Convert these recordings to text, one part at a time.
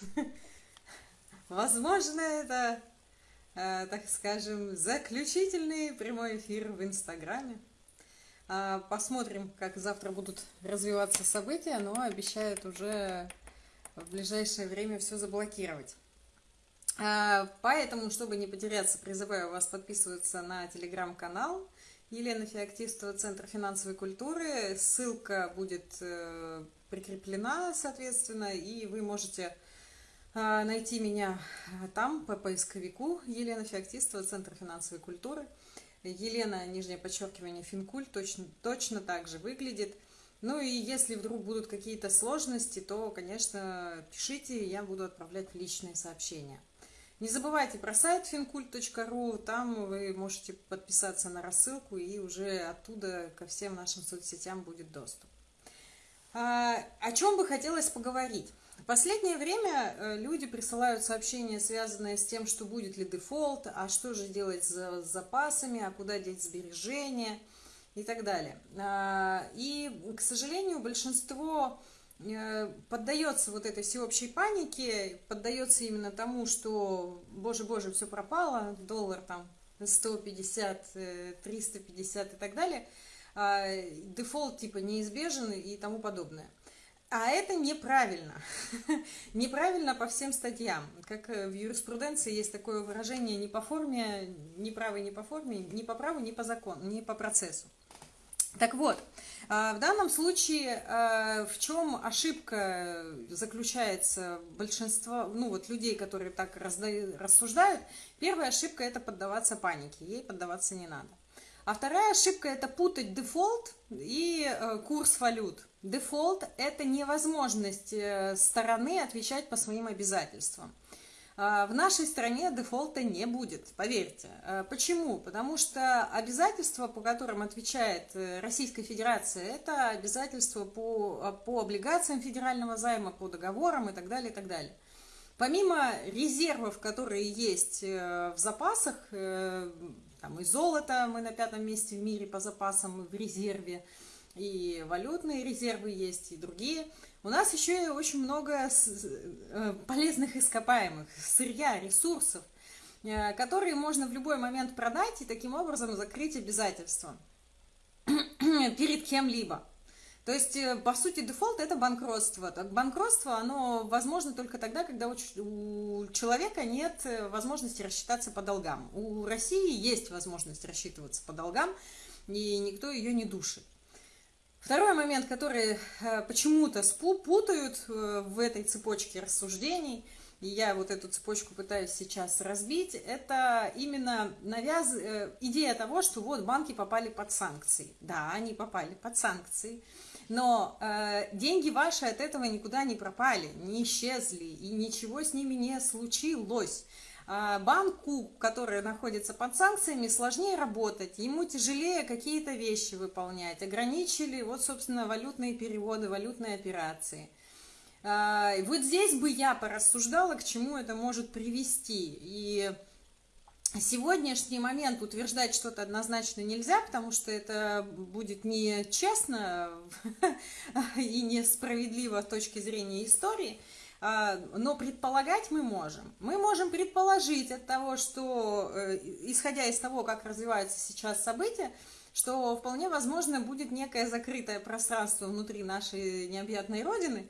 Возможно, это, э, так скажем, заключительный прямой эфир в Инстаграме. А, посмотрим, как завтра будут развиваться события, но обещают уже в ближайшее время все заблокировать. А, поэтому, чтобы не потеряться, призываю вас подписываться на телеграм-канал Елена Феоктистова, Центр финансовой культуры. Ссылка будет э, прикреплена, соответственно, и вы можете найти меня там по поисковику Елена Феоктистова, Центр финансовой культуры. Елена, нижнее подчеркивание, Финкуль, точно, точно так же выглядит. Ну и если вдруг будут какие-то сложности, то, конечно, пишите, я буду отправлять личные сообщения. Не забывайте про сайт fincult.ru, там вы можете подписаться на рассылку, и уже оттуда ко всем нашим соцсетям будет доступ. А, о чем бы хотелось поговорить? Последнее время э, люди присылают сообщения, связанные с тем, что будет ли дефолт, а что же делать с запасами, а куда деть сбережения и так далее. А, и, к сожалению, большинство Э, поддается вот этой всеобщей панике, поддается именно тому, что, боже-боже, все пропало, доллар там 150, 350 э, и так далее, а, дефолт типа неизбежен и тому подобное. А это неправильно. неправильно по всем статьям. Как э, в юриспруденции есть такое выражение не по форме, не правой, не по форме, не по праву, не по закону, не по процессу. Так вот, а, в данном случае а, в чем ошибка заключается большинства, ну вот людей, которые так рассуждают, первая ошибка это поддаваться панике, ей поддаваться не надо. А вторая ошибка это путать дефолт и э, курс валют. Дефолт это невозможность э, стороны отвечать по своим обязательствам. А, в нашей стране дефолта не будет, поверьте. А, почему? Потому что обязательства, по которым отвечает э, Российская Федерация, это обязательства по, по облигациям федерального займа, по договорам и так далее, и так далее. Помимо резервов, которые есть в запасах, там и золото, мы на пятом месте в мире по запасам в резерве, и валютные резервы есть, и другие – у нас еще и очень много э, полезных ископаемых, сырья, ресурсов, э, которые можно в любой момент продать и таким образом закрыть обязательства перед кем-либо. То есть, э, по сути, дефолт – это банкротство. Так, банкротство, оно возможно только тогда, когда у человека нет возможности рассчитаться по долгам. У России есть возможность рассчитываться по долгам, и никто ее не душит. Второй момент, который э, почему-то путают э, в этой цепочке рассуждений, и я вот эту цепочку пытаюсь сейчас разбить, это именно навяз... Э, идея того, что вот банки попали под санкции. Да, они попали под санкции, но э, деньги ваши от этого никуда не пропали, не исчезли, и ничего с ними не случилось. А, банку, который находится под санкциями, сложнее работать, ему тяжелее какие-то вещи выполнять. Ограничили, вот, собственно, валютные переводы, валютные операции. А, вот здесь бы я порассуждала, к чему это может привести. И сегодняшний момент утверждать что-то однозначно нельзя, потому что это будет нечестно и несправедливо с точки зрения истории – а, но предполагать мы можем. Мы можем предположить от того, что, э, исходя из того, как развиваются сейчас события, что вполне возможно будет некое закрытое пространство внутри нашей необъятной Родины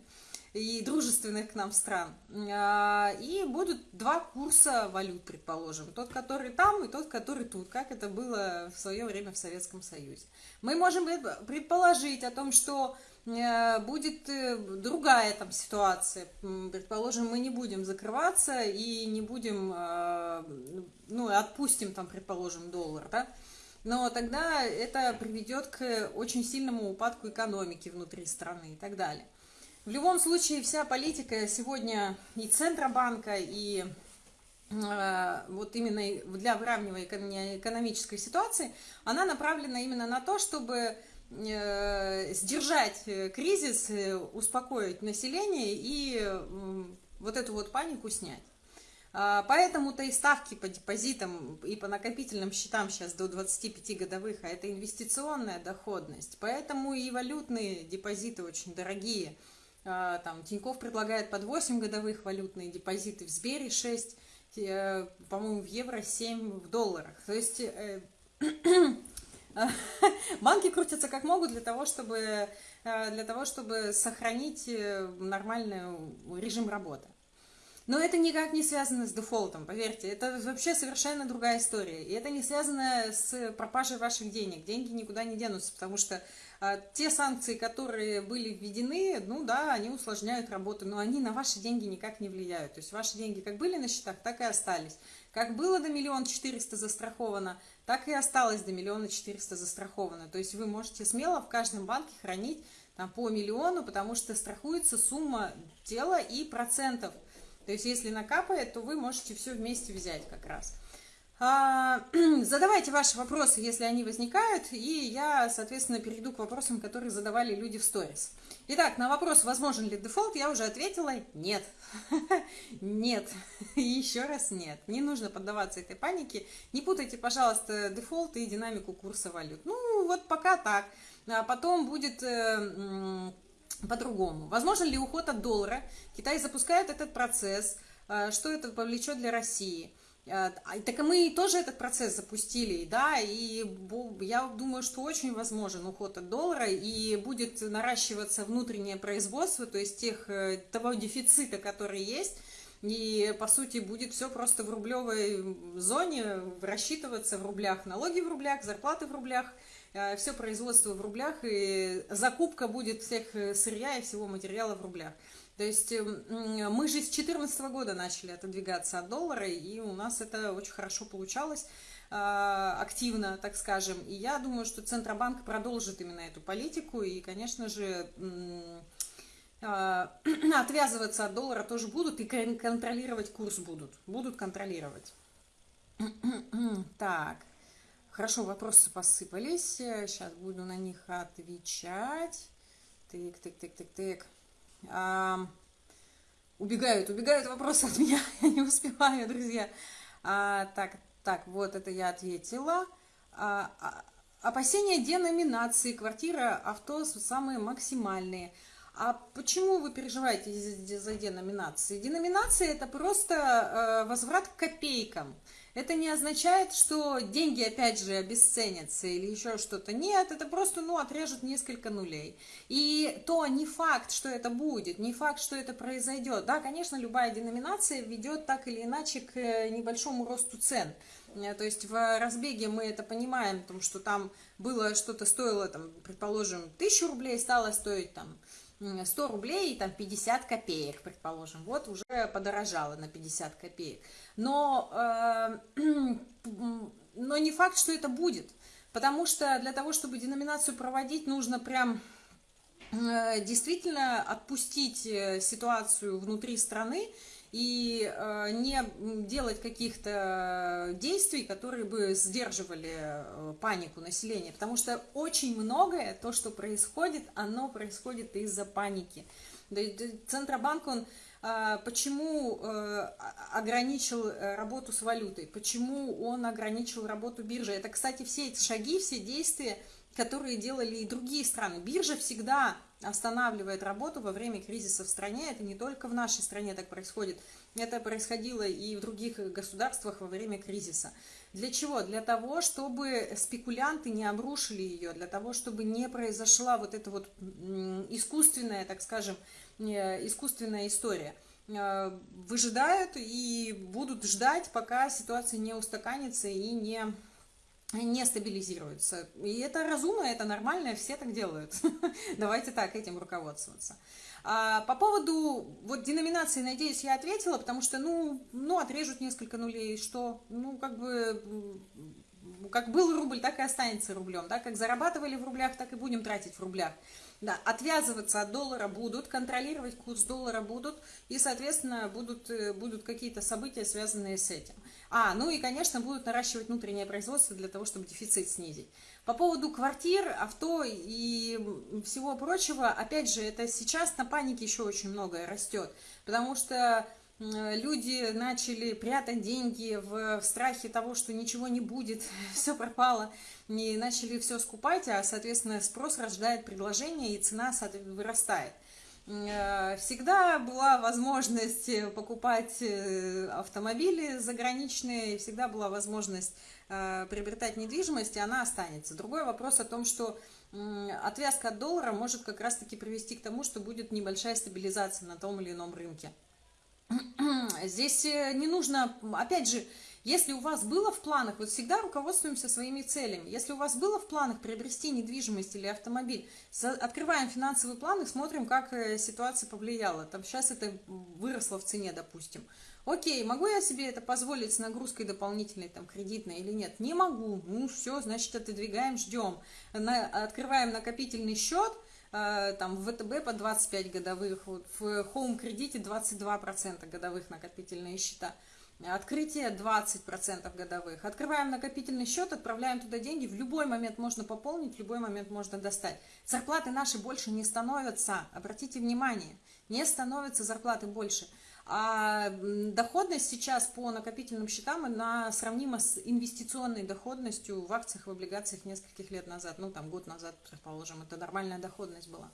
и дружественных к нам стран. А, и будут два курса валют, предположим. Тот, который там, и тот, который тут, как это было в свое время в Советском Союзе. Мы можем предположить о том, что Э, будет э, другая там ситуация. Предположим, мы не будем закрываться и не будем, э, ну, отпустим там, предположим, доллар, да, но тогда это приведет к очень сильному упадку экономики внутри страны и так далее. В любом случае, вся политика сегодня и Центробанка, и вот именно для выравнивания экономической ситуации, она направлена именно на то, чтобы Э, сдержать э, кризис, э, успокоить население и вот эту вот панику снять. А, поэтому-то и ставки по депозитам и по накопительным счетам сейчас до 25 годовых, а это инвестиционная доходность. Поэтому и валютные депозиты очень дорогие. А, там Тиньков предлагает под 8 годовых валютные депозиты, в Сбере 6, э, по-моему, в евро 7 в долларах. То есть э, банки крутятся как могут для того, чтобы, э, для того, чтобы сохранить нормальный режим работы. Но это никак не связано с дефолтом, поверьте. Это вообще совершенно другая история. И это не связано с пропажей ваших денег. Деньги никуда не денутся, потому что а, те санкции, которые были введены, ну да, они усложняют работу, но они на ваши деньги никак не влияют. То есть ваши деньги как были на счетах, так и остались. Как было до миллиона четыреста застраховано, так и осталось до миллиона четыреста застраховано. То есть вы можете смело в каждом банке хранить там, по миллиону, потому что страхуется сумма тела и процентов – то есть, если накапает, то вы можете все вместе взять как раз. А, задавайте ваши вопросы, если они возникают, и я, соответственно, перейду к вопросам, которые задавали люди в сторис. Итак, на вопрос, возможен ли дефолт, я уже ответила нет. Нет. Еще раз нет. Не нужно поддаваться этой панике. Не путайте, пожалуйста, дефолт и динамику курса валют. Ну, вот пока так. А потом будет э, по-другому. Возможно ли уход от доллара? Китай запускает этот процесс. А, что это повлечет для России? А, так и мы тоже этот процесс запустили, да, и я думаю, что очень возможен уход от доллара, и будет наращиваться внутреннее производство, то есть тех, э, того дефицита, который есть, и, по сути, будет все просто в рублевой зоне рассчитываться в рублях, налоги в рублях, зарплаты в рублях – Э, все производство в рублях, и закупка будет всех э, сырья и всего материала в рублях. То есть эм, мы же с 2014 года начали отодвигаться от доллара, и у нас это очень хорошо получалось э, активно, так скажем. И я думаю, что Центробанк продолжит именно эту политику, и, конечно же, отвязываться от доллара тоже будут, и контролировать курс будут. Будут контролировать. Так. Хорошо, вопросы посыпались. Сейчас буду на них отвечать. Тык, тык, тык, тык, тык. А, убегают, убегают вопросы от меня. Я не успеваю, друзья. А, так, так, вот это я ответила. А, а, опасения деноминации. Квартира, авто самые максимальные. А почему вы переживаете за деноминации? Деноминация – это просто э, возврат к копейкам. Это не означает, что деньги опять же обесценятся или еще что-то. Нет, это просто, ну, отрежут несколько нулей. И то не факт, что это будет, не факт, что это произойдет. Да, конечно, любая деноминация ведет так или иначе к э, небольшому росту цен. Э, то есть в разбеге мы это понимаем, потому что там было что-то стоило, там, предположим, тысячу рублей, стало стоить там 100 рублей и там 50 копеек, предположим. Вот уже подорожало на 50 копеек. Но, э, но не факт, что это будет. Потому что для того, чтобы деноминацию проводить, нужно прям э, действительно отпустить э, ситуацию внутри страны и э, не делать каких-то действий, которые бы сдерживали э, панику населения, потому что очень многое, то, что происходит, оно происходит из-за паники. Центробанк, он э, почему ограничил работу с валютой, почему он ограничил работу биржи. Это, кстати, все эти шаги, все действия, которые делали и другие страны. Биржа всегда останавливает работу во время кризиса в стране. Это не только в нашей стране так происходит. Это происходило и в других государствах во время кризиса. Для чего? Для того, чтобы спекулянты не обрушили ее, для того, чтобы не произошла вот эта вот искусственная, так скажем, э, искусственная история э, выжидают и будут ждать, пока ситуация не устаканится и не не стабилизируется. И это разумно, это нормально, все так делают. Давайте так этим руководствоваться. А, по поводу вот деноминации, надеюсь, я ответила, потому что, ну, ну, отрежут несколько нулей, что, ну, как бы, как был рубль, так и останется рублем, да, как зарабатывали в рублях, так и будем тратить в рублях. Да, отвязываться от доллара будут, контролировать курс доллара будут, и, соответственно, будут, э, будут какие-то события, связанные с этим. А, ну и, конечно, будут наращивать внутреннее производство для того, чтобы дефицит снизить. По поводу квартир, авто и всего прочего, опять же, это сейчас на панике еще очень многое растет, потому что люди начали прятать деньги в, страхе того, что ничего не будет, все пропало, и начали все скупать, а, соответственно, спрос рождает предложение, и цена вырастает. Э, всегда была возможность покупать автомобили заграничные, всегда была возможность приобретать недвижимость, и она останется. Другой вопрос о том, что отвязка от доллара может как раз-таки привести к тому, что будет небольшая стабилизация на том или ином рынке. Здесь не нужно, опять же, если у вас было в планах, вот всегда руководствуемся своими целями, если у вас было в планах приобрести недвижимость или автомобиль, открываем финансовый план и смотрим, как э, ситуация повлияла. Там сейчас это выросло в цене, допустим. Окей, могу я себе это позволить с нагрузкой дополнительной, там, кредитной или нет? Не могу. Ну, все, значит, отодвигаем, ждем. На, открываем накопительный счет, э, там, в ВТБ по 25 годовых, вот, в Home кредите 22% годовых накопительные счета. Открытие 20% годовых. Открываем накопительный счет, отправляем туда деньги. В любой момент можно пополнить, в любой момент можно достать. Зарплаты наши больше не становятся. Обратите внимание, не становятся зарплаты больше. А доходность сейчас по накопительным счетам она сравнима с инвестиционной доходностью в акциях, в облигациях нескольких лет назад. Ну, там, год назад, предположим, это нормальная доходность была.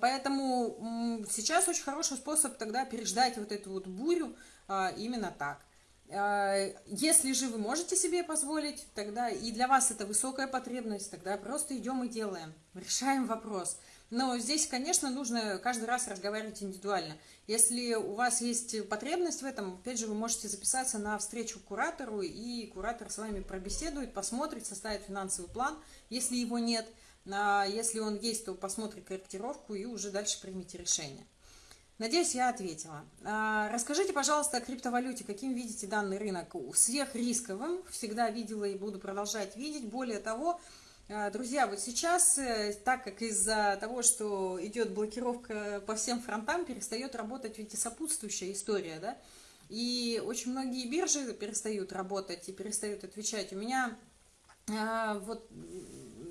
Поэтому сейчас очень хороший способ тогда переждать вот эту вот бурю, а, именно так. А, если же вы можете себе позволить, тогда и для вас это высокая потребность, тогда просто идем и делаем, решаем вопрос. Но здесь, конечно, нужно каждый раз разговаривать индивидуально. Если у вас есть потребность в этом, опять же, вы можете записаться на встречу к куратору, и куратор с вами пробеседует, посмотрит, составит финансовый план, если его нет. Если он есть, то посмотрит корректировку и уже дальше примите решение. Надеюсь, я ответила. А, расскажите, пожалуйста, о криптовалюте. Каким видите данный рынок? Сверхрисковым. Всегда видела и буду продолжать видеть. Более того, а, друзья, вот сейчас, э, так как из-за того, что идет блокировка по всем фронтам, перестает работать ведь и сопутствующая история, да? И очень многие биржи перестают работать и перестают отвечать. У меня а, вот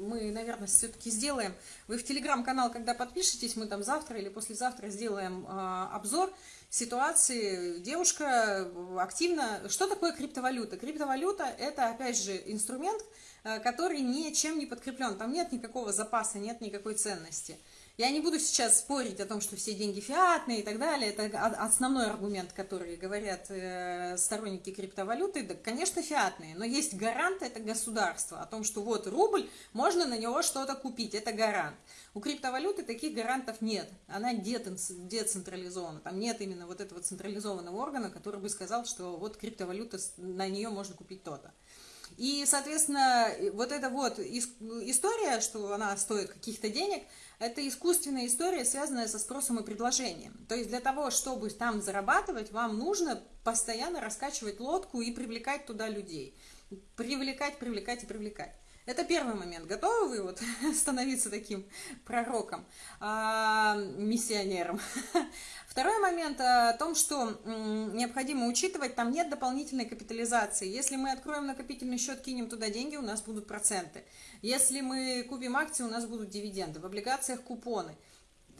мы, наверное, все-таки сделаем. Вы в телеграм-канал, когда подпишетесь, мы там завтра или послезавтра сделаем э, обзор ситуации. Девушка активно... Что такое криптовалюта? Криптовалюта – это, опять же, инструмент, э, который ничем не подкреплен. Там нет никакого запаса, нет никакой ценности. Я не буду сейчас спорить о том, что все деньги фиатные и так далее. Это основной аргумент, который говорят э, сторонники криптовалюты. Да, конечно, фиатные, но есть гарант, это государство, о том, что вот рубль, можно на него что-то купить, это гарант. У криптовалюты таких гарантов нет, она децентрализована, там нет именно вот этого централизованного органа, который бы сказал, что вот криптовалюта, на нее можно купить то-то. И, соответственно, вот эта вот история, что она стоит каких-то денег, это искусственная история, связанная со спросом и предложением. То есть для того, чтобы там зарабатывать, вам нужно постоянно раскачивать лодку и привлекать туда людей. Привлекать, привлекать и привлекать. Это первый момент. Готовы вы вот становиться таким пророком, а, миссионером? Второй момент о том, что необходимо учитывать, там нет дополнительной капитализации. Если мы откроем накопительный счет, кинем туда деньги, у нас будут проценты. Если мы купим акции, у нас будут дивиденды. В облигациях купоны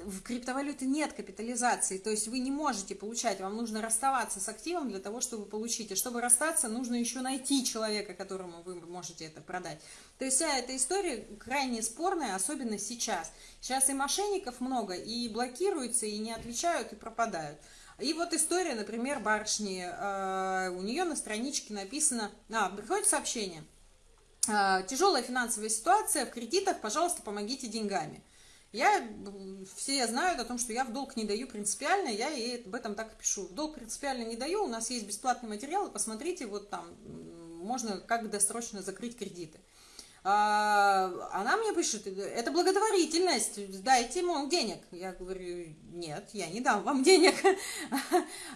в криптовалюте нет капитализации, то есть вы не можете получать, вам нужно расставаться с активом для того, чтобы получить. И чтобы расстаться, нужно еще найти человека, которому вы можете это продать. То есть вся эта история крайне спорная, особенно сейчас. Сейчас и мошенников много, и блокируются, и не отвечают, и пропадают. И вот история, например, барышни, э, у нее на страничке написано, а, приходит сообщение, э, тяжелая финансовая ситуация, в кредитах, пожалуйста, помогите деньгами. Я, все знают о том, что я в долг не даю принципиально, я ей об этом так и пишу. В долг принципиально не даю, у нас есть бесплатный материал, посмотрите, вот там можно как досрочно закрыть кредиты. А, она мне пишет, это благотворительность, дайте ему денег. Я говорю, нет, я не дам вам денег.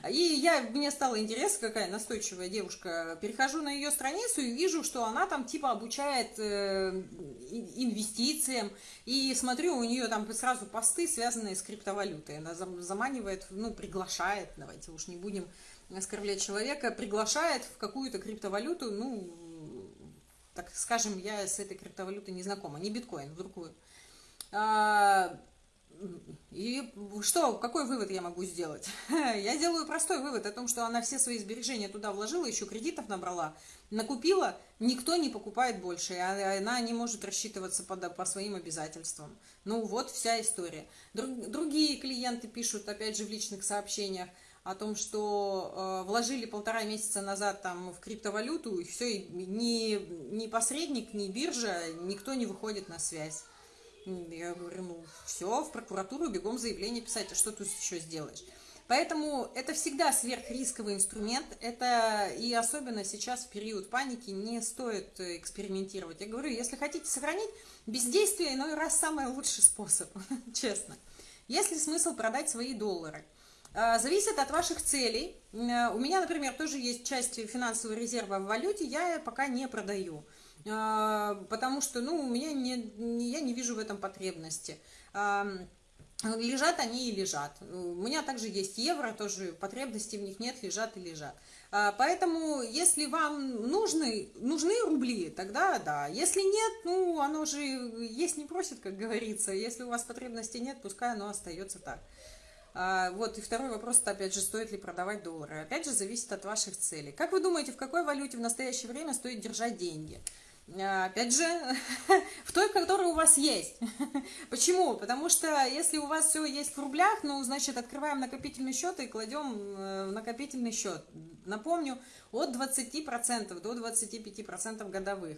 И я, мне стало интересно, какая настойчивая девушка. Перехожу на ее страницу и вижу, что она там типа обучает э, инвестициям. И смотрю, у нее там сразу посты, связанные с криптовалютой. Она заманивает, ну, приглашает, давайте уж не будем оскорблять человека, приглашает в какую-то криптовалюту, ну, так скажем, я с этой криптовалютой не знакома, не биткоин, другую. А, и что, какой вывод я могу сделать? Я делаю простой вывод о том, что она все свои сбережения туда вложила, еще кредитов набрала, накупила, никто не покупает больше, а она не может рассчитываться по, по своим обязательствам. Ну вот вся история. Друг, другие клиенты пишут, опять же, в личных сообщениях, о том, что э, вложили полтора месяца назад там в криптовалюту, и все, и ни, ни посредник, ни биржа, никто не выходит на связь. Я говорю, ну все, в прокуратуру бегом заявление писать, а что ты еще сделаешь? Поэтому это всегда сверхрисковый инструмент, это и особенно сейчас в период паники не стоит экспериментировать. Я говорю, если хотите сохранить, бездействие иной раз самый лучший способ, честно. Есть ли смысл продать свои доллары? А, зависит от ваших целей. Э, у меня, например, тоже есть часть финансового резерва в валюте, я пока не продаю. А, потому что, ну, у меня не, я не вижу в этом потребности. Лежат они и лежат. У меня также есть евро, тоже потребностей в них нет, лежат и лежат. Поэтому, если вам нужны, нужны рубли, тогда да. Если нет, ну, оно же есть не просит, как говорится. Если у вас потребностей нет, пускай оно остается так. А, вот, и второй вопрос, это опять же, стоит ли продавать доллары. Опять же, зависит от ваших целей. Как вы думаете, в какой валюте в настоящее время стоит держать деньги? А, опять же, в той, которая у вас есть. Почему? Потому что если у вас все есть в рублях, ну, значит, открываем накопительный счет и кладем э, в накопительный счет. Напомню, от 20% до 25% годовых.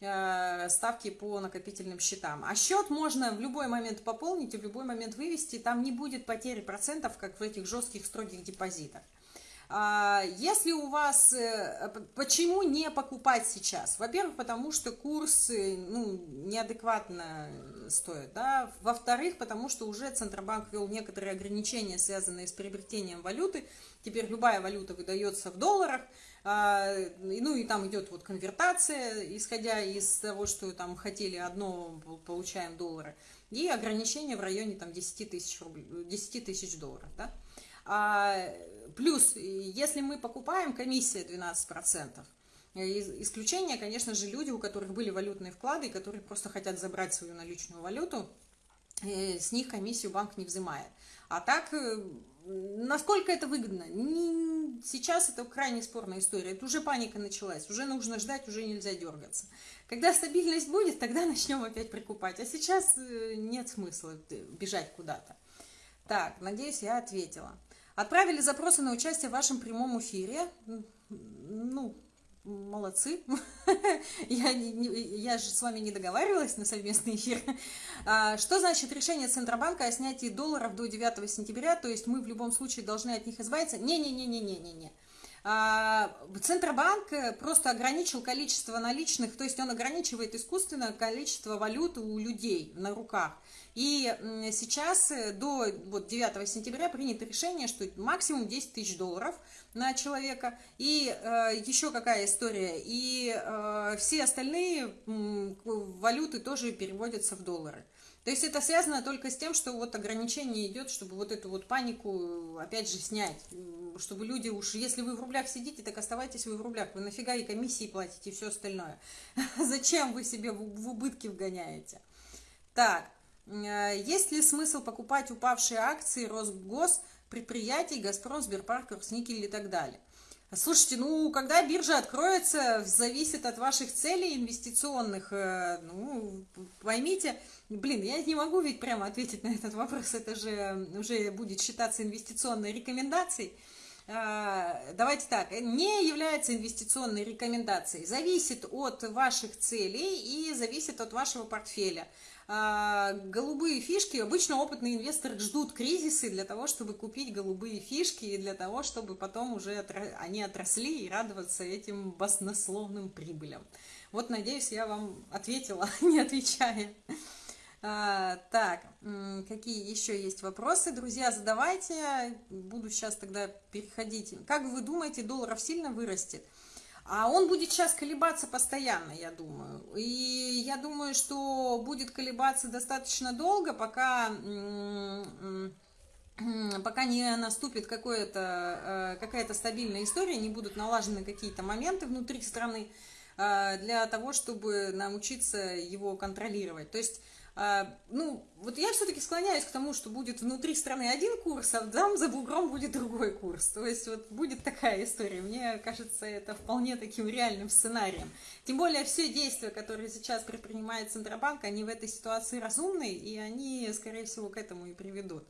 Э, ставки по накопительным счетам. А счет можно в любой момент пополнить и в любой момент вывести, там не будет потери процентов, как в этих жестких строгих депозитах. А, если у вас... Э, почему не покупать сейчас? Во-первых, потому что курс ну, неадекватно стоит. Да? Во-вторых, потому что уже Центробанк ввел некоторые ограничения, связанные с приобретением валюты. Теперь любая валюта выдается в долларах. А, ну и там идет вот конвертация, исходя из того, что там хотели одно, получаем доллары. И ограничения в районе там 10 тысяч, рублей, 10 тысяч долларов. Да? А, плюс, если мы покупаем, комиссия 12%. Исключение, конечно же, люди, у которых были валютные вклады, которые просто хотят забрать свою наличную валюту, э, с них комиссию банк не взимает. А так э, Насколько это выгодно? Не, сейчас это крайне спорная история. Это уже паника началась. Уже нужно ждать, уже нельзя дергаться. Когда стабильность будет, тогда начнем опять прикупать. А сейчас э, нет смысла бежать куда-то. Так, надеюсь, я ответила. Отправили запросы на участие в вашем прямом эфире. Ну, молодцы. я, я же с вами не договаривалась на совместный эфир. А, что значит решение Центробанка о снятии долларов до 9 сентября? То есть мы в любом случае должны от них избавиться? Не-не-не-не-не-не-не. А, Центробанк просто ограничил количество наличных, то есть он ограничивает искусственно количество валюты у людей на руках. И сейчас э, до вот, 9 сентября принято решение, что максимум 10 тысяч долларов на человека. И э, еще какая история. И э, все остальные э, валюты тоже переводятся в доллары. То есть это связано только с тем, что вот ограничение идет, чтобы вот эту вот панику опять же снять. Чтобы люди уж, если вы в рублях сидите, так оставайтесь вы в рублях. Вы нафига и комиссии платите и все остальное. Зачем вы себе в убытки вгоняете? Так, Э, есть ли смысл покупать упавшие акции Росгос, предприятий, Газпром, Сберпарк, Росникель и так далее? Слушайте, ну, когда биржа откроется, зависит от ваших целей инвестиционных. Э, ну, поймите, блин, я не могу ведь прямо ответить на этот вопрос, это же уже будет считаться инвестиционной рекомендацией. Э, давайте так, не является инвестиционной рекомендацией, зависит от ваших целей и зависит от вашего портфеля. А, голубые фишки, обычно опытные инвесторы ждут кризисы для того, чтобы купить голубые фишки и для того, чтобы потом уже они отросли и радоваться этим баснословным прибылям. Вот, надеюсь, я вам ответила, не отвечая. А, так, какие еще есть вопросы? Друзья, задавайте. Буду сейчас тогда переходить. Как вы думаете, долларов сильно вырастет? А он будет сейчас колебаться постоянно, я думаю. И я думаю, что будет колебаться достаточно долго, пока, пока не наступит какая-то э, какая стабильная история, не будут налажены какие-то моменты внутри страны э, для того, чтобы научиться его контролировать. То есть ну, вот я все-таки склоняюсь к тому, что будет внутри страны один курс, а там за бугром будет другой курс. То есть вот будет такая история. Мне кажется, это вполне таким реальным сценарием. Тем более все действия, которые сейчас предпринимает Центробанк, они в этой ситуации разумные, и они, скорее всего, к этому и приведут.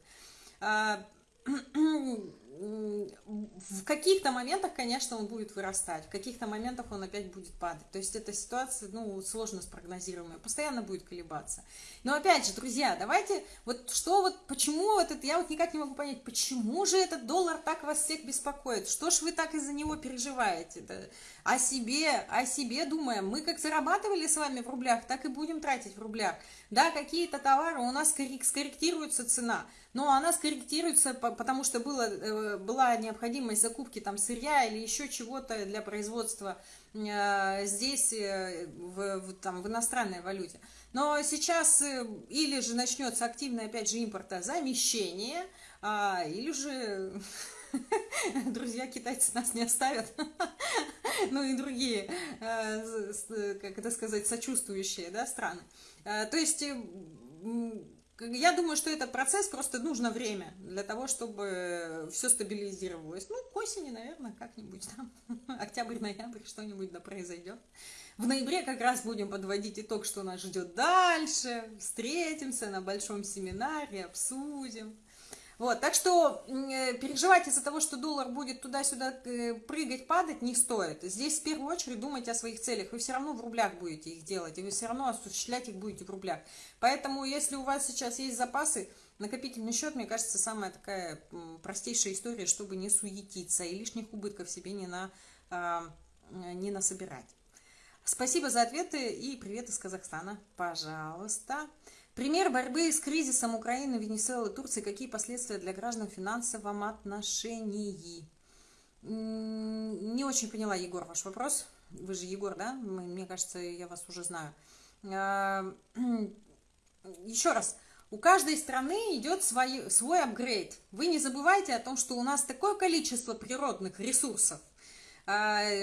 В каких-то моментах, конечно, он будет вырастать, в каких-то моментах он опять будет падать. То есть эта ситуация, ну, сложно спрогнозируемая, постоянно будет колебаться. Но опять же, друзья, давайте, вот что вот, почему вот это, я вот никак не могу понять, почему же этот доллар так вас всех беспокоит? Что ж вы так из-за него переживаете? Да? О себе, о себе думаем. Мы как зарабатывали с вами в рублях, так и будем тратить в рублях. Да, какие-то товары у нас скорректируется цена, но она скорректируется, потому что было, э, была необходимость закупки там сырья или еще чего-то для производства э, здесь э, в, в, там, в иностранной валюте. Но сейчас или же начнется активное, опять же, импортозамещение, а, или же друзья китайцы нас не оставят, ну и другие, как это сказать, сочувствующие да, страны. То есть я думаю, что этот процесс просто нужно время для того, чтобы все стабилизировалось. Ну, к осени, наверное, как-нибудь там, октябрь-ноябрь, что-нибудь да произойдет. В ноябре как раз будем подводить итог, что нас ждет дальше. Встретимся на большом семинаре, обсудим. Вот, так что э, переживать из-за того, что доллар будет туда-сюда э, прыгать, падать, не стоит. Здесь в первую очередь думайте о своих целях. Вы все равно в рублях будете их делать, и вы все равно осуществлять их будете в рублях. Поэтому, если у вас сейчас есть запасы, накопительный счет, мне кажется, самая такая простейшая история, чтобы не суетиться и лишних убытков себе не, на, а, не насобирать. Спасибо за ответы и привет из Казахстана. Пожалуйста. Пример борьбы с кризисом Украины, Венесуэлы, Турции. Какие последствия для граждан в финансовом отношении? Не очень поняла, Егор, ваш вопрос. Вы же Егор, да? Мне кажется, я вас уже знаю. А, еще раз. У каждой страны идет свой, свой апгрейд. Вы не забывайте о том, что у нас такое количество природных ресурсов,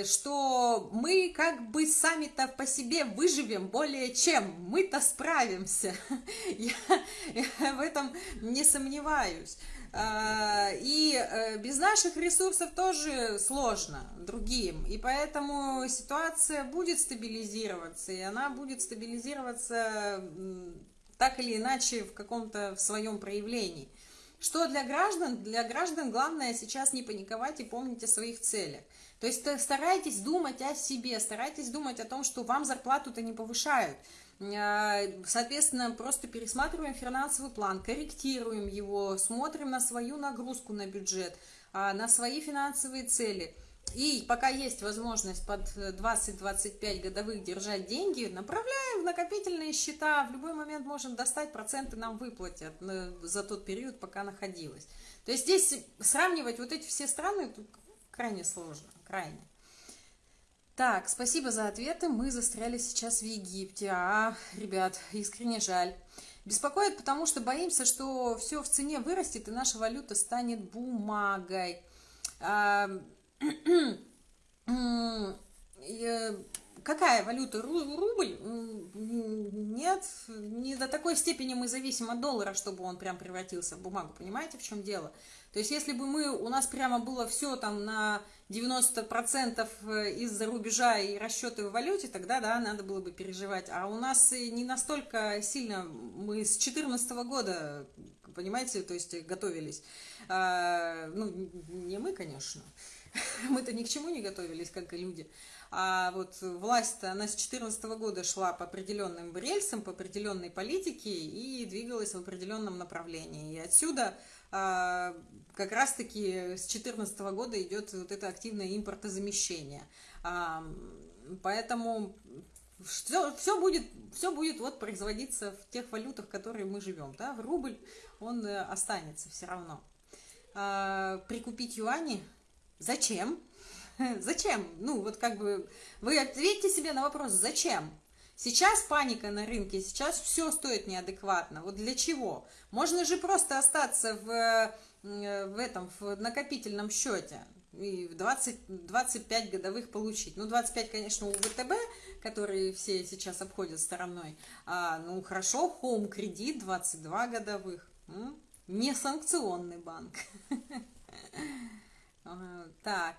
что мы как бы сами-то по себе выживем более чем, мы-то справимся, я, я в этом не сомневаюсь. А, и э, без наших ресурсов тоже сложно другим, и поэтому ситуация будет стабилизироваться, и она будет стабилизироваться так или иначе в каком-то своем проявлении. Что для граждан? Для граждан главное сейчас не паниковать и помнить о своих целях. То есть старайтесь думать о себе, старайтесь думать о том, что вам зарплату-то не повышают. Э, соответственно, просто пересматриваем финансовый план, корректируем его, смотрим на свою нагрузку на бюджет, а, на свои финансовые цели. И пока есть возможность под 20-25 годовых держать деньги, направляем в накопительные счета. В любой момент можем достать, проценты нам выплатят э, за тот период, пока находилась. То есть здесь сравнивать вот эти все страны крайне сложно крайне. Так, спасибо за ответы. Мы застряли сейчас в Египте. А, ребят, искренне жаль. Беспокоит, потому что боимся, что все в цене вырастет, и наша валюта станет бумагой. А, какая валюта? Рубль? Нет, не до такой степени мы зависим от доллара, чтобы он прям превратился в бумагу. Понимаете, в чем дело? То есть, если бы мы, у нас прямо было все там на 90% э, из-за рубежа и расчеты в валюте, тогда, да, надо было бы переживать. А у нас не настолько сильно, мы с 2014 года, понимаете, то есть готовились. А, ну, не мы, конечно, мы-то ни к чему не готовились, как и люди. А вот власть она с 2014 года шла по определенным рельсам, по определенной политике и двигалась в определенном направлении. И отсюда а, как раз-таки с 2014 года идет вот это активное импортозамещение. А, поэтому все, все, будет, все будет вот производиться в тех валютах, в которые мы живем. Да? В рубль он э, останется все равно. А, прикупить юани? Зачем? Зачем? Ну, вот как бы вы ответьте себе на вопрос, зачем? Сейчас паника на рынке, сейчас все стоит неадекватно. Вот для чего? Можно же просто остаться в, в этом в накопительном счете. и 20, 25 годовых получить. Ну, 25, конечно, у ВТБ, которые все сейчас обходят стороной. А, ну, хорошо, Home кредит 22 годовых. Не санкционный банк. Так,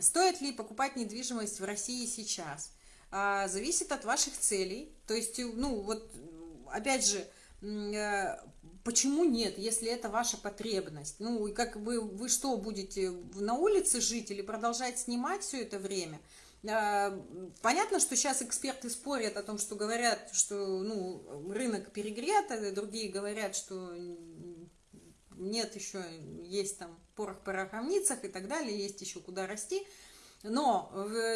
стоит ли покупать недвижимость в России сейчас? А, зависит от ваших целей. То есть, ну, вот, опять же, э, почему нет, если это ваша потребность? Ну, и как вы, вы что, будете на улице жить или продолжать снимать все это время? А, понятно, что сейчас эксперты спорят о том, что говорят, что ну, рынок перегрет, а другие говорят, что нет еще, есть там порох в пороховницах и так далее, есть еще куда расти. Но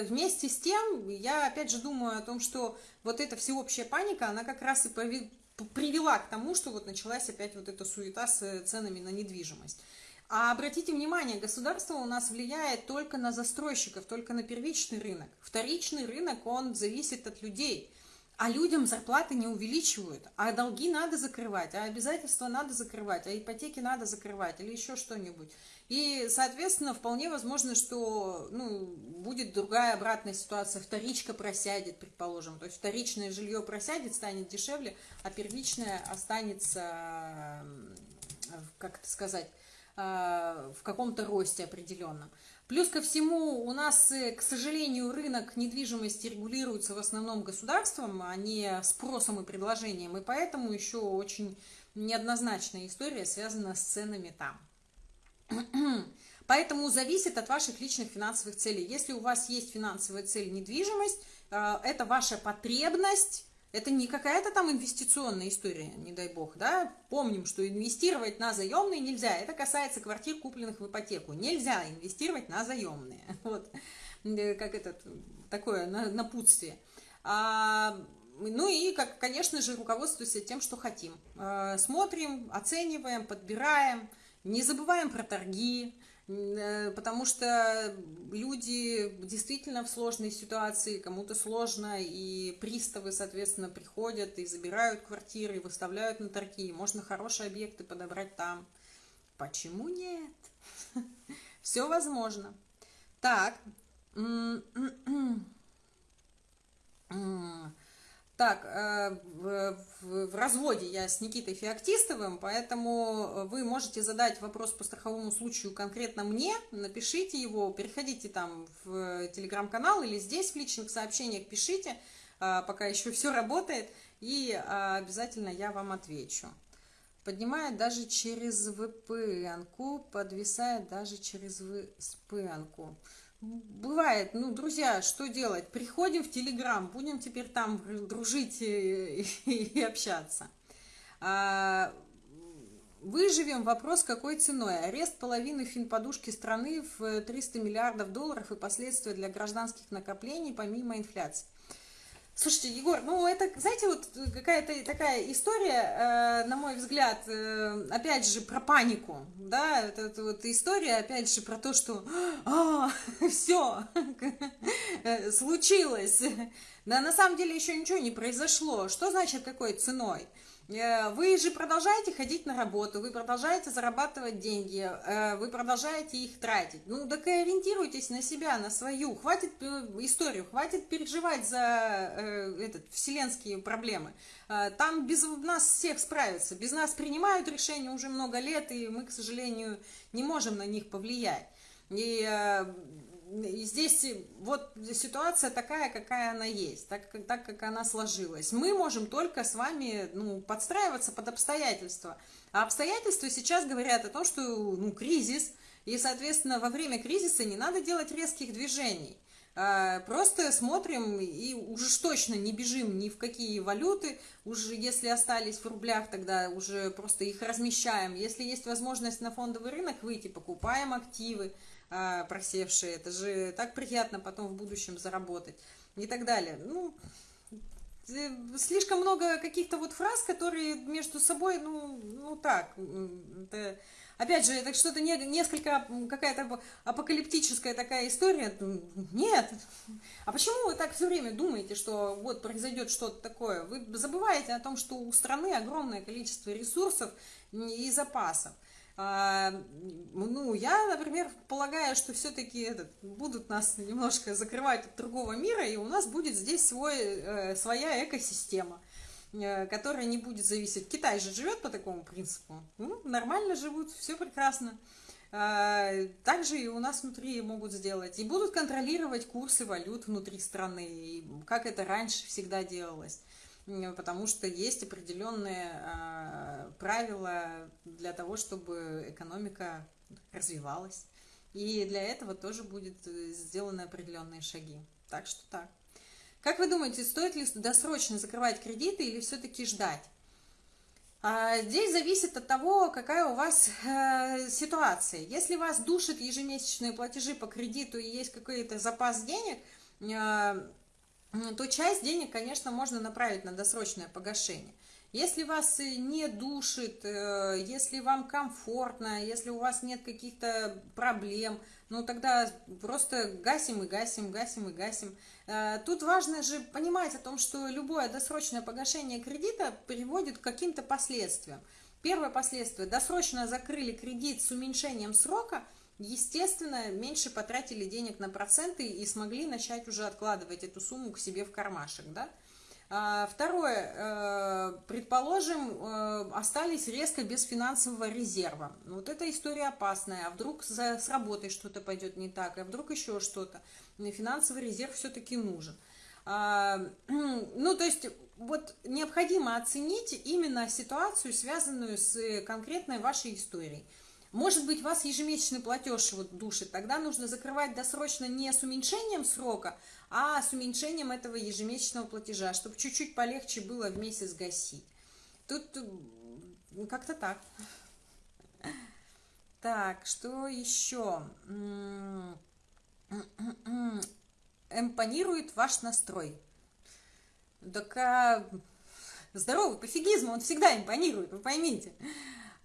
вместе с тем, я опять же думаю о том, что вот эта всеобщая паника, она как раз и привела к тому, что вот началась опять вот эта суета с ценами на недвижимость. А обратите внимание, государство у нас влияет только на застройщиков, только на первичный рынок. Вторичный рынок, он зависит от людей. А людям зарплаты не увеличивают, а долги надо закрывать, а обязательства надо закрывать, а ипотеки надо закрывать или еще что-нибудь. И, соответственно, вполне возможно, что ну, будет другая обратная ситуация. Вторичка просядет, предположим. То есть вторичное жилье просядет, станет дешевле, а первичное останется, как это сказать, а, в каком-то росте определенном. Плюс ко всему, у нас, э, к сожалению, рынок недвижимости регулируется в основном государством, а не спросом и предложением, и поэтому еще очень неоднозначная история связана с ценами там. Поэтому зависит от ваших личных финансовых целей. Если у вас есть финансовая цель недвижимость, э, это ваша потребность, это не какая-то там инвестиционная история, не дай бог, да. Помним, что инвестировать на заемные нельзя. Это касается квартир, купленных в ипотеку. Нельзя инвестировать на заемные. Вот. Э, как это такое напутствие. А, ну и, как, конечно же, руководствуемся тем, что хотим. А, смотрим, оцениваем, подбираем, не забываем про торги, потому что люди действительно в сложной ситуации, кому-то сложно, и приставы, соответственно, приходят и забирают квартиры, и выставляют на торги, можно хорошие объекты подобрать там. Почему нет? Все возможно. Так. Так, э, в, разводе я с Никитой Феоктистовым, поэтому вы можете задать вопрос по страховому случаю конкретно мне, напишите его, переходите там в телеграм-канал или здесь в личных сообщениях пишите, э, пока еще все работает, и э, обязательно я вам отвечу. Поднимает даже через VPN-ку, подвисает даже через VPN-ку. Бывает, ну, друзья, что делать? Приходим в Телеграм, будем теперь там дружить и, и общаться. А, выживем, вопрос какой ценой? Арест половины финподушки страны в 300 миллиардов долларов и последствия для гражданских накоплений помимо инфляции. Слушайте, Егор, ну это, знаете, вот какая-то такая история, э, на мой взгляд, э, опять же, про панику, да, это, это вот история, опять же, про то, что а, все, случилось, да, на самом деле еще ничего не произошло, что значит какой ценой? Э, вы же продолжаете ходить на работу, вы продолжаете зарабатывать деньги, э, вы продолжаете их тратить. Ну, так и ориентируйтесь на себя, на свою. Хватит э, историю, хватит переживать за этот, вселенские проблемы. Там без нас всех справятся. Без нас принимают решения уже много лет, и мы, к сожалению, не можем на них повлиять. И здесь вот ситуация такая, какая она есть, так, так как она сложилась. Мы можем только с вами ну, подстраиваться под обстоятельства. А обстоятельства сейчас говорят о том, что ну, кризис, и, соответственно, во время кризиса не надо делать резких движений. А, просто смотрим и уже точно не бежим ни в какие валюты, уже если остались в рублях, тогда уже просто их размещаем. Если есть возможность на фондовый рынок выйти, покупаем активы, а, просевшие. Это же так приятно потом в будущем заработать и так далее. Ну, э, слишком много каких-то вот фраз, которые между собой, ну, ну так, это, опять же, это что-то не, несколько, какая-то апокалиптическая такая история. Нет. А почему вы так все время думаете, что вот произойдет что-то такое? Вы забываете о том, что у страны огромное количество ресурсов и запасов. А, ну, я, например, полагаю, что все-таки будут нас немножко закрывать от другого мира, и у нас будет здесь свой, э, своя экосистема, э, которая не будет зависеть. Китай же живет по такому принципу. Ну, нормально живут, все прекрасно. А, также и у нас внутри могут сделать. И будут контролировать курсы валют внутри страны, как это раньше всегда делалось потому что есть определенные а, правила для того, чтобы экономика развивалась. И для этого тоже будет э, сделаны определенные шаги. Так что так. Как вы думаете, стоит ли досрочно закрывать кредиты или все-таки ждать? А, здесь зависит от того, какая у вас э, ситуация. Если вас душат ежемесячные платежи по кредиту и есть какой-то запас денег, э, то часть денег, конечно, можно направить на досрочное погашение. Если вас не душит, э, если вам комфортно, если у вас нет каких-то проблем, ну тогда просто гасим и гасим, гасим и гасим. Э, тут важно же понимать о том, что любое досрочное погашение кредита приводит к каким-то последствиям. Первое последствие – досрочно закрыли кредит с уменьшением срока – естественно, меньше потратили денег на проценты и смогли начать уже откладывать эту сумму к себе в кармашек, да. А, второе, э, предположим, э, остались резко без финансового резерва. Вот эта история опасная, а вдруг с работой что-то пойдет не так, а вдруг еще что-то. Финансовый резерв все-таки нужен. А, ну, то есть, вот необходимо оценить именно ситуацию, связанную с конкретной вашей историей. Может быть, вас ежемесячный платеж вот душит, тогда нужно закрывать досрочно не с уменьшением срока, а с уменьшением этого ежемесячного платежа, чтобы чуть-чуть полегче было в месяц гасить. Тут как-то так. Так, что еще? Эмпонирует ваш настрой. Так а, здоровый пофигизм, он всегда импонирует, вы поймите.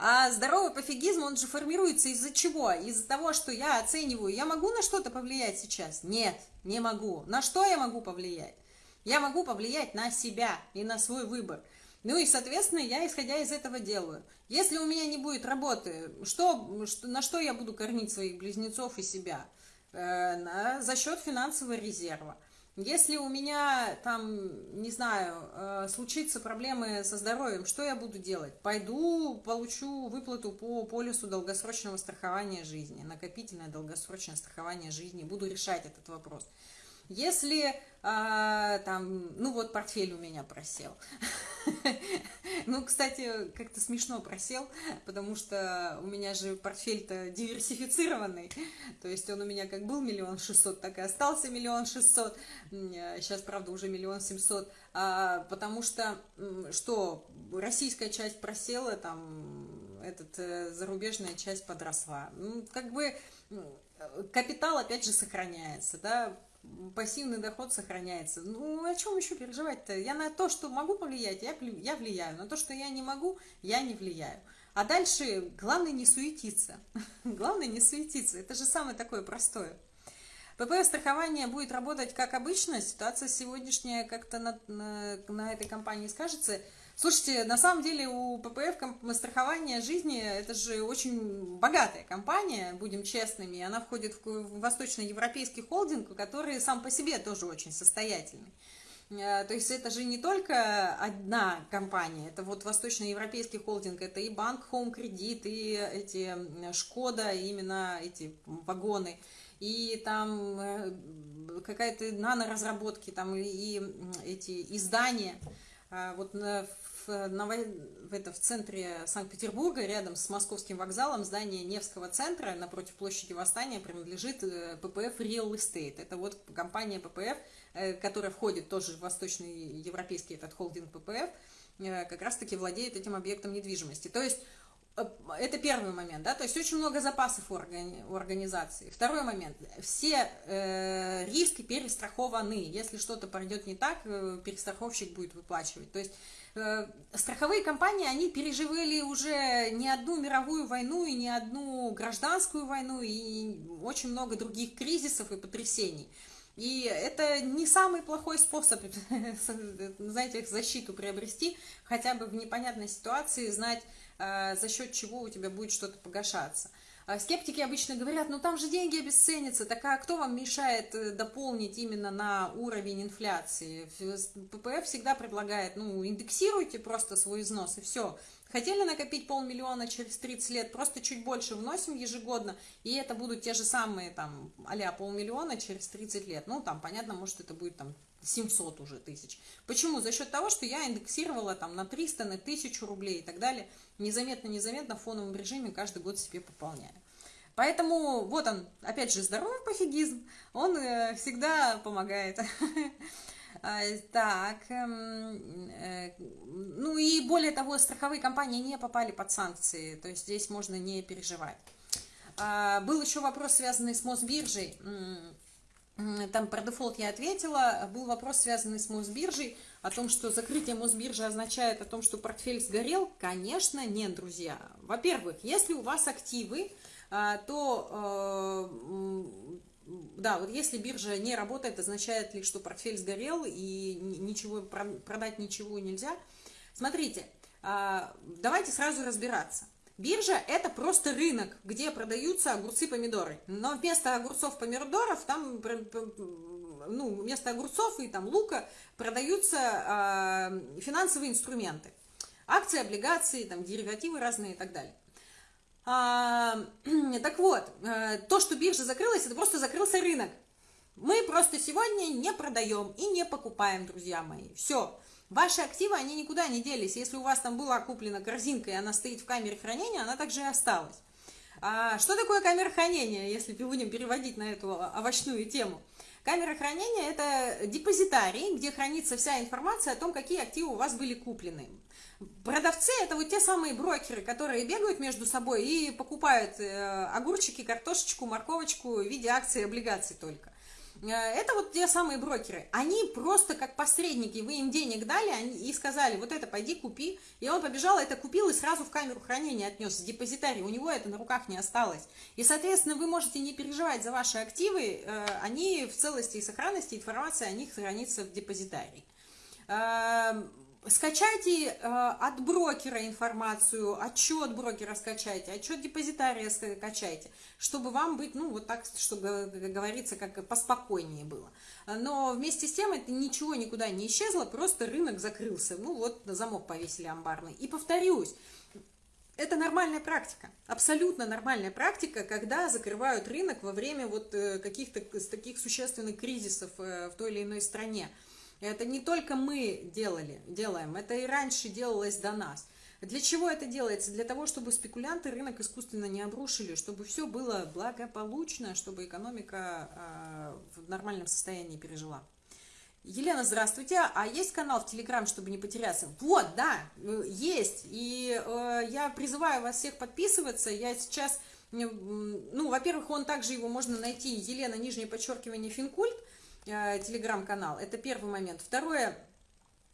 А здоровый пофигизм, он же формируется из-за чего? Из-за того, что я оцениваю, я могу на что-то повлиять сейчас? Нет, не могу. На что я могу повлиять? Я могу повлиять на себя и на свой выбор. Ну и, соответственно, я, исходя из этого, делаю. Если у меня не будет работы, что, что, на что я буду кормить своих близнецов и себя? Э, на, за счет финансового резерва. Если у меня там, не знаю, э, случится проблемы со здоровьем, что я буду делать? Пойду, получу выплату по полису долгосрочного страхования жизни, накопительное долгосрочное страхование жизни, буду решать этот вопрос. Если а, там, ну вот портфель у меня просел. ну, кстати, как-то смешно просел, потому что у меня же портфель-то диверсифицированный. То есть он у меня как был миллион шестьсот, так и остался миллион шестьсот. Сейчас, правда, уже миллион семьсот. А, потому что, что российская часть просела, там, этот, э, зарубежная часть подросла. Ну, как бы капитал, опять же, сохраняется, да, пассивный доход сохраняется. Ну, о чем еще переживать-то? Я на то, что могу повлиять, я, я влияю. На то, что я не могу, я не влияю. А дальше главное не суетиться. главное не суетиться. Это же самое такое простое. ПП страхование будет работать как обычно. Ситуация сегодняшняя как-то на, на, на этой компании скажется – Слушайте, на самом деле у ППФ страхование жизни это же очень богатая компания, будем честными. Она входит в восточноевропейский холдинг, который сам по себе тоже очень состоятельный. Э, то есть это же не только одна компания, это вот восточноевропейский холдинг, это и банк Home Credit, и эти Шкода, именно эти вагоны, и там э, какая-то наноразработки, там и эти издания. А вот в, в, это, в центре Санкт-Петербурга, рядом с московским вокзалом, здание Невского центра напротив площади Восстания принадлежит э, ППФ Real Estate. Это вот компания ППФ, э, которая входит тоже в восточный европейский этот холдинг ППФ, э, как раз-таки владеет этим объектом недвижимости. То есть это первый момент, да, то есть очень много запасов у, органи у организации. Второй момент, все э, риски перестрахованы, если что-то пройдет не так, перестраховщик будет выплачивать. То есть страховые компании, они переживали уже не одну мировую войну и не одну гражданскую войну и очень много других кризисов и потрясений. И это не самый плохой способ, знаете, защиту приобрести, хотя бы в непонятной ситуации знать, э, за счет чего у тебя будет что-то погашаться. А скептики обычно говорят, ну там же деньги обесценятся, так а кто вам мешает э, дополнить именно на уровень инфляции? ППФ всегда предлагает, ну индексируйте просто свой износ и все. Хотели накопить полмиллиона через 30 лет, просто чуть больше вносим ежегодно, и это будут те же самые там а полмиллиона через 30 лет. Ну там, понятно, может это будет там 700 уже тысяч. Почему? За счет того, что я индексировала там на 300, на 1000 рублей и так далее, незаметно-незаметно в фоновом режиме каждый год себе пополняю. Поэтому вот он, опять же, здоровый пофигизм, он э, всегда помогает. А, так, эм, э, ну и более того, страховые компании не попали под санкции, то есть здесь можно не переживать. А, был еще вопрос, связанный с Мосбиржей. Там про дефолт я ответила. Был вопрос, связанный с Мосбиржей, о том, что закрытие Мосбиржи означает о том, что портфель сгорел. Конечно, нет, друзья. Во-первых, если у вас активы, то э, да, вот если биржа не работает, означает ли, что портфель сгорел и ничего продать ничего нельзя? Смотрите, а, давайте сразу разбираться. Биржа – это просто рынок, где продаются огурцы, помидоры. Но вместо огурцов, помидоров, там, ну, вместо огурцов и там лука продаются э, финансовые инструменты. Акции, облигации, там, деривативы разные и так далее. А, так вот, э, то, что биржа закрылась, это просто закрылся рынок. Мы просто сегодня не продаем и не покупаем, друзья мои. Все. Ваши активы, они никуда не делись. Если у вас там была куплена корзинка, и она стоит в камере хранения, она также и осталась. А что такое камера хранения, если будем переводить на эту овощную тему? Камера хранения – это депозитарий, где хранится вся информация о том, какие активы у вас были куплены. Продавцы – это вот те самые брокеры, которые бегают между собой и покупают э, огурчики, картошечку, морковочку в виде акций и облигаций только. Э, это вот те самые брокеры. Они просто как посредники, вы им денег дали и сказали, вот это пойди купи. И он побежал, это купил и сразу в камеру хранения отнес, в депозитарий. У него это на руках не осталось. И, соответственно, вы можете не переживать за ваши активы, э, они в целости и сохранности, информация о них хранится в депозитарии. Скачайте э, от брокера информацию, отчет брокера скачайте, отчет депозитария скачайте, чтобы вам быть, ну, вот так, чтобы, как говорится, как поспокойнее было. Но вместе с тем это ничего никуда не исчезло, просто рынок закрылся. Ну, вот замок повесили амбарный. И повторюсь, это нормальная практика, абсолютно нормальная практика, когда закрывают рынок во время вот э, каких-то таких существенных кризисов э, в той или иной стране. Это не только мы делали, делаем, это и раньше делалось до нас. Для чего это делается? Для того, чтобы спекулянты рынок искусственно не обрушили, чтобы все было благополучно, чтобы экономика э, в нормальном состоянии пережила. Елена, здравствуйте. А есть канал в Телеграм, чтобы не потеряться? Вот, да, э, есть. И э, я призываю вас всех подписываться. Я сейчас, ну, во-первых, он также его можно найти, Елена, нижнее подчеркивание, Финкульт. Э, телеграм-канал. Это первый момент. Второе,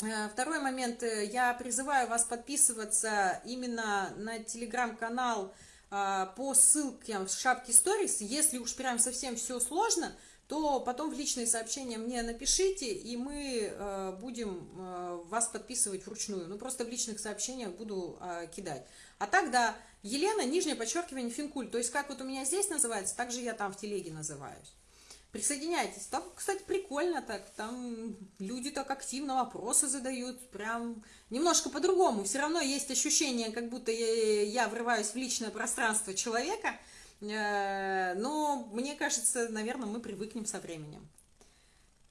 э, Второй момент, э, я призываю вас подписываться именно на телеграм-канал по ссылке в шапке сторис. Если уж прям совсем все сложно, то потом в личные сообщения мне напишите, и мы будем вас подписывать вручную. Ну, просто в личных сообщениях буду кидать. А так, да, Елена, нижнее подчеркивание, Финкуль. То есть, как вот у меня здесь называется, так же я там в телеге называюсь. Присоединяйтесь. Там, кстати, прикольно так. Там люди так активно вопросы задают. Прям немножко по-другому. Все равно есть ощущение, как будто я, я врываюсь в личное пространство человека. Э, но мне кажется, наверное, мы привыкнем со временем.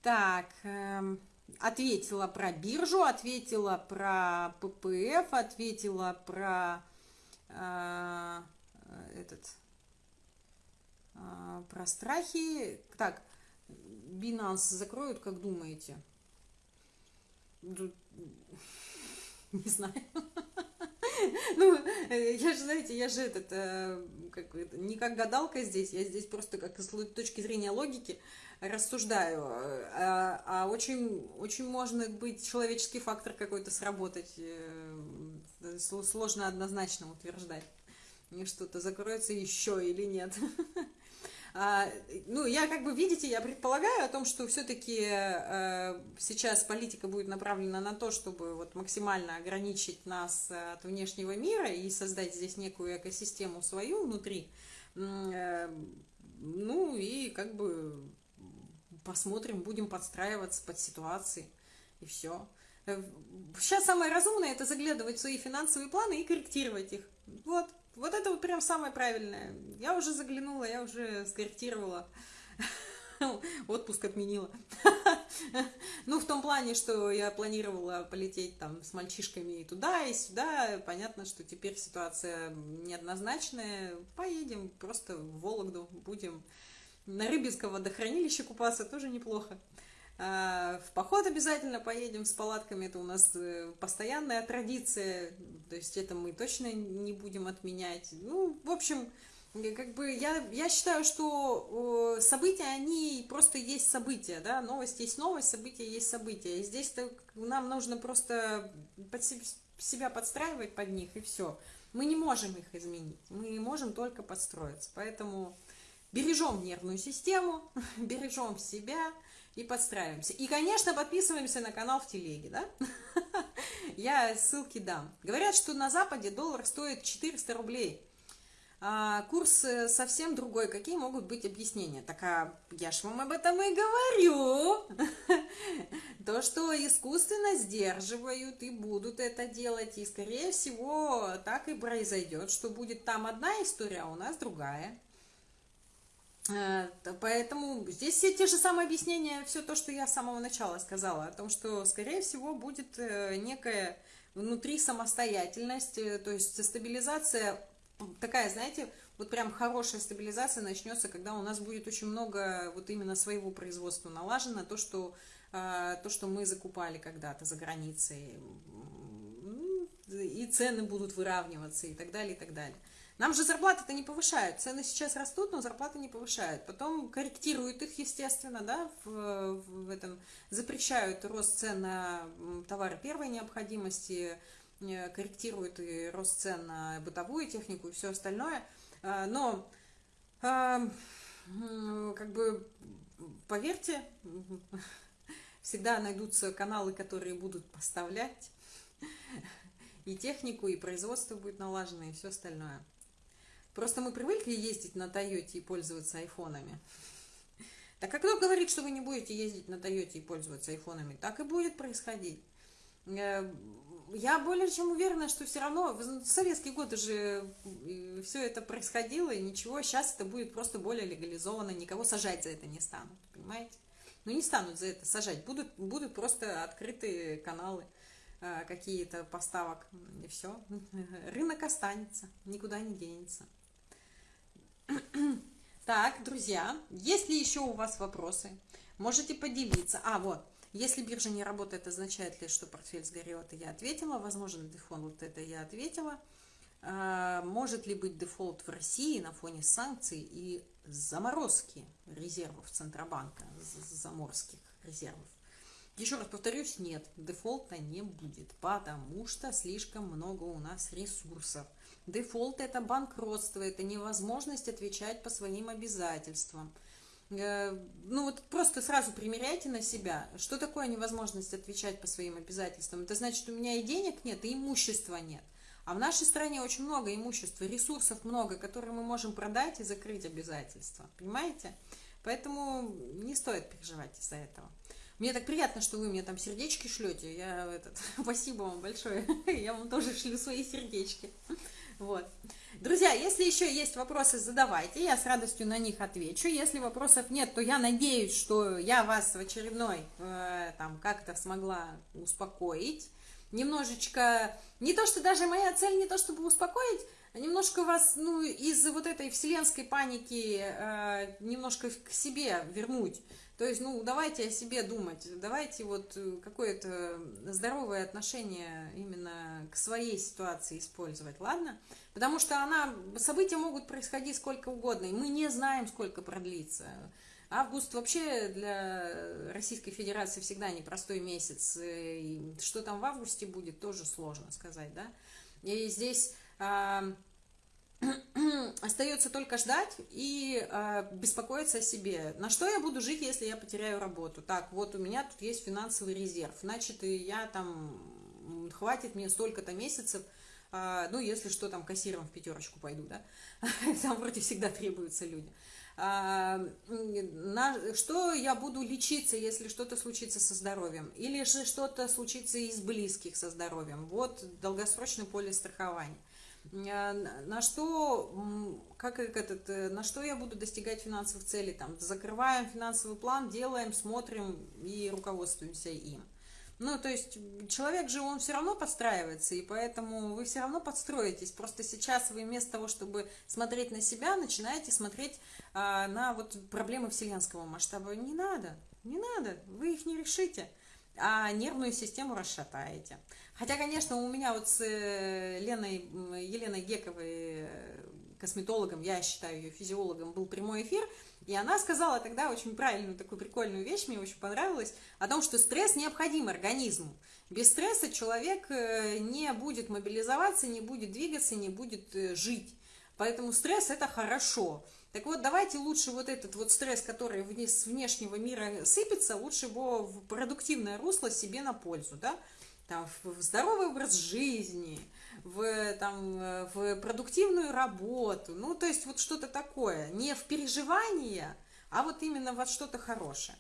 Так, эм, ответила про биржу, ответила про ППФ, ответила про э, этот а, про страхи. Так, Binance закроют, как думаете? Не знаю. Ну, я же, знаете, я же этот, э, как, не как гадалка здесь, я здесь просто как с точки зрения логики рассуждаю. А, а очень, очень может быть человеческий фактор какой-то сработать. Э, сложно однозначно утверждать. Что-то закроется еще или нет. А, ну, я как бы, видите, я предполагаю о том, что все-таки э, сейчас политика будет направлена на то, чтобы вот максимально ограничить нас от внешнего мира и создать здесь некую экосистему свою внутри. Э, ну, и как бы посмотрим, будем подстраиваться под ситуации, и все. Сейчас самое разумное это заглядывать в свои финансовые планы и корректировать их. Вот, вот это вот прям самое правильное. Я уже заглянула, я уже скорректировала. Отпуск отменила. Ну, в том плане, что я планировала полететь там с мальчишками и туда, и сюда. Понятно, что теперь ситуация неоднозначная. Поедем просто в Вологду, будем на Рыбинском водохранилище купаться, тоже неплохо. А, в поход обязательно поедем с палатками, это у нас э, постоянная традиция, то есть это мы точно не будем отменять. Ну, в общем, как бы я, я считаю, что события, они просто есть события, да, новость есть новость, события есть события. И здесь нам нужно просто под себя подстраивать под них, и все. Мы не можем их изменить, мы можем только подстроиться. Поэтому бережем нервную систему, бережем себя, и подстраиваемся. И, конечно, подписываемся на канал в телеге, да? Я ссылки дам. Говорят, что на Западе доллар стоит 400 рублей. А курс э, совсем другой. Какие могут быть объяснения? Так, а я ж вам об этом и говорю. То, что искусственно сдерживают и будут это делать. И, скорее всего, так и произойдет, что будет там одна история, а у нас другая. Э, поэтому здесь все те же самые объяснения, все то, что я с самого начала сказала, о том, что, скорее всего, будет э, некая внутри самостоятельность, э, то есть стабилизация такая, знаете, вот прям хорошая стабилизация начнется, когда у нас будет очень много вот именно своего производства налажено, то, что, то, что мы закупали когда-то за границей, и цены будут выравниваться и так далее, и так далее. Нам же зарплаты-то не повышают. Цены сейчас растут, но зарплаты не повышают. Потом корректируют их, естественно, да, в, в этом, запрещают рост цен на товары первой необходимости, э, корректируют и рост цен на бытовую технику и все остальное. А, но, а, как бы, поверьте, всегда найдутся каналы, которые будут поставлять и технику, и производство будет налажено, и все остальное. Просто мы привыкли ездить на Тойоте и пользоваться айфонами. Так как кто говорит, что вы не будете ездить на Тойоте и пользоваться айфонами? Так и будет происходить. Э, я более чем уверена, что все равно в советские годы же э, все это происходило, и ничего, сейчас это будет просто более легализовано, никого сажать за это не станут, понимаете? Ну, не станут за это сажать, будут, будут просто открытые каналы э, какие-то поставок, и все. Рынок останется, никуда не денется. Так, друзья, есть ли еще у вас вопросы? Можете поделиться. А, вот, если биржа не работает, означает ли, что портфель сгорел? Это я ответила. Возможно, дефолт, это я ответила. А, может ли быть дефолт в России на фоне санкций и заморозки резервов Центробанка, заморских резервов? Еще раз повторюсь, нет, дефолта не будет, потому что слишком много у нас ресурсов. Дефолт – это банкротство, это невозможность отвечать по своим обязательствам. Э, ну вот просто сразу примеряйте на себя, что такое невозможность отвечать по своим обязательствам. Это значит, у меня и денег нет, и имущества нет. А в нашей стране очень много имущества, ресурсов много, которые мы можем продать и закрыть обязательства. Понимаете? Поэтому не стоит переживать из-за этого. Мне так приятно, что вы мне там сердечки шлете. Я этот, спасибо вам большое. Я вам тоже шлю свои сердечки. Вот. Друзья, если еще есть вопросы, задавайте, я с радостью на них отвечу. Если вопросов нет, то я надеюсь, что я вас в очередной э, там как-то смогла успокоить. Немножечко, не то, что даже моя цель не то, чтобы успокоить, а немножко вас, ну, из вот этой вселенской паники э, немножко к себе вернуть. То есть, ну, давайте о себе думать, давайте вот э, какое-то здоровое отношение именно к своей ситуации использовать, ладно? Потому что она, события могут происходить сколько угодно, и мы не знаем, сколько продлится. Август вообще для Российской Федерации всегда непростой месяц. Э, и что там в августе будет, тоже сложно сказать, да? И здесь... Остается только ждать и э, беспокоиться о себе. На что я буду жить, если я потеряю работу? Так, вот у меня тут есть финансовый резерв, значит, я там, хватит мне столько-то месяцев, э, ну, если что, там, кассиром в пятерочку пойду, да, там вроде всегда требуются люди. А, на, что я буду лечиться, если что-то случится со здоровьем, или же что-то случится из близких со здоровьем. Вот долгосрочный полис страхования. А, на что, как этот, э, на что я буду достигать финансовых целей, там, закрываем финансовый план, делаем, смотрим и руководствуемся им. Ну, то есть человек же, он все равно подстраивается, и поэтому вы все равно подстроитесь. Просто сейчас вы вместо того, чтобы смотреть на себя, начинаете смотреть а, на вот проблемы вселенского масштаба. Не надо, не надо, вы их не решите, а нервную систему расшатаете. Хотя, конечно, у меня вот с э, Леной, Еленой Гековой, э, косметологом, я считаю ее физиологом, был прямой эфир, и она сказала тогда очень правильную, такую прикольную вещь, мне очень понравилось, о том, что стресс необходим организму. Без стресса человек э, не будет мобилизоваться, не будет двигаться, не будет жить. Поэтому стресс это хорошо. Так вот, давайте лучше вот этот вот стресс, который с внешнего мира сыпется, лучше его в продуктивное русло себе на пользу, да, там, в здоровый образ жизни, в, там, в продуктивную работу, ну, то есть вот что-то такое, не в переживание, а вот именно вот что-то хорошее.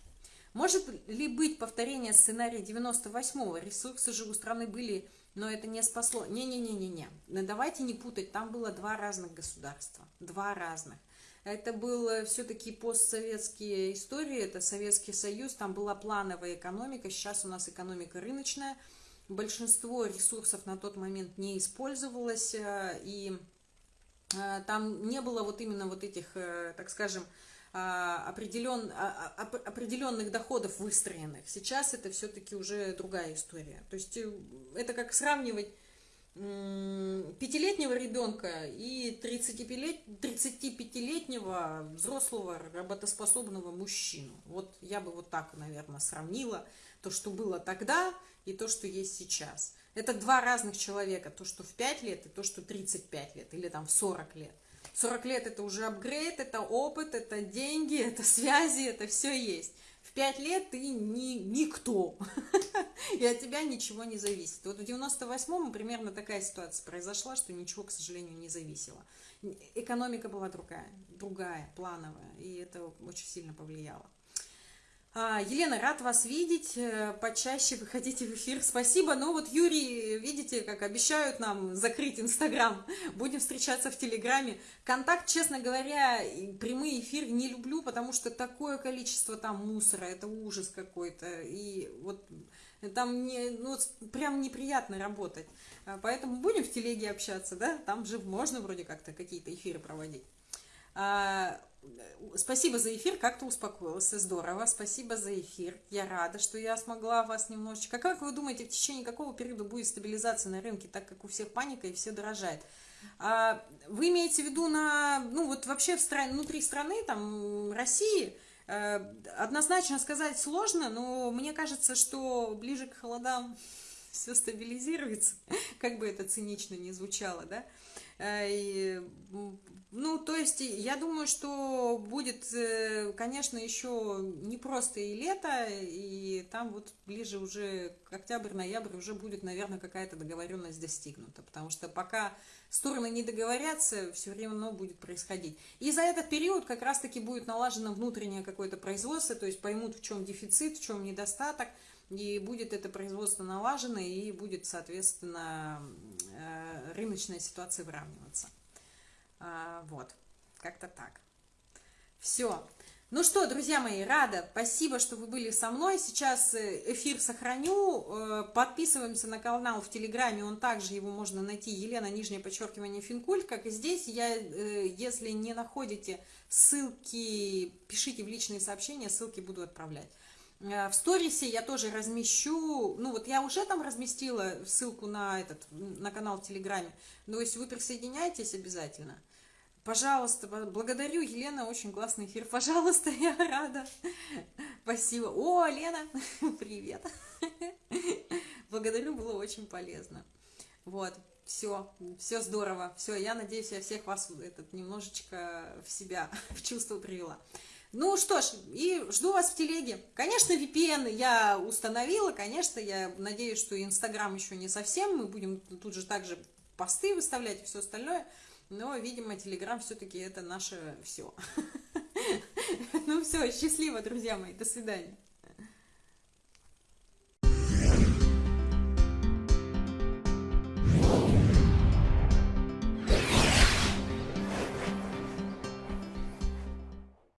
Может ли быть повторение сценария 98-го? Ресурсы же у страны были, но это не спасло. Не-не-не-не-не. Давайте не путать, там было два разных государства. Два разных. Это был все-таки постсоветские истории, это Советский Союз, там была плановая экономика, сейчас у нас экономика рыночная – большинство ресурсов на тот момент не использовалось, э, и э, там не было вот именно вот этих, э, так скажем, определен, определенных доходов выстроенных. Сейчас это все-таки уже другая история. То есть это как сравнивать пятилетнего ребенка и 35-летнего взрослого работоспособного мужчину. Вот я бы вот так, наверное, сравнила то, что было тогда, и то, что есть сейчас. Это два разных человека, то, что в 5 лет, и то, что 35 лет, или там в 40 лет. 40 лет это уже апгрейд, это опыт, это деньги, это связи, это все есть. В 5 лет ты не, никто, и от тебя ничего не зависит. Вот в 98-м примерно такая ситуация произошла, что ничего, к сожалению, не зависело. Экономика была другая, другая, плановая, и это очень сильно повлияло. А, Елена, рад вас видеть, э, почаще выходите в эфир, спасибо. Ну вот Юрий, видите, как обещают нам закрыть Инстаграм, будем встречаться в Телеграме. Контакт, честно говоря, прямые эфиры не люблю, потому что такое количество там мусора, это ужас какой-то, и вот там не, ну, прям неприятно работать. А, поэтому будем в Телеге общаться, да, там же можно вроде как-то какие-то эфиры проводить. А, спасибо за эфир, как-то успокоилась, здорово, спасибо за эфир, я рада, что я смогла вас немножечко. Как вы думаете, в течение какого периода будет стабилизация на рынке, так как у всех паника и все дорожает? А, вы имеете в виду на, ну вот вообще в стране, внутри страны, там, России, э, однозначно сказать сложно, но мне кажется, что ближе к холодам все стабилизируется, как бы это цинично не звучало, да, э, и ну, то есть, я думаю, что будет, э, конечно, еще не просто и лето, и там вот ближе уже к октябрь-ноябрь уже будет, наверное, какая-то договоренность достигнута, потому что пока стороны не договорятся, все время будет происходить. И за этот период как раз-таки будет налажено внутреннее какое-то производство, то есть поймут, в чем дефицит, в чем недостаток, и будет это производство налажено, и будет, соответственно, э, рыночная ситуация выравниваться. А, вот, как-то так. Все. Ну что, друзья мои, рада. Спасибо, что вы были со мной. Сейчас э, эфир сохраню. Э, подписываемся на канал в Телеграме. Он также его можно найти. Елена, нижнее подчеркивание, Финкульт. Как и здесь, я, э, если не находите ссылки, пишите в личные сообщения, ссылки буду отправлять. В сторисе я тоже размещу, ну вот я уже там разместила ссылку на этот, на канал в Телеграме, но если вы присоединяетесь обязательно, пожалуйста, благодарю, Елена, очень классный эфир, пожалуйста, я рада, спасибо. О, Лена, привет, благодарю, было очень полезно, вот. все, все здорово, все, я надеюсь, я всех вас этот немножечко в себя, в чувство привела. Ну что ж, и жду вас в телеге. Конечно, VPN я установила, конечно, я надеюсь, что Инстаграм еще не совсем, мы будем тут же также посты выставлять и все остальное, но, видимо, Телеграм все-таки это наше все. Ну все, счастливо, друзья мои, до свидания.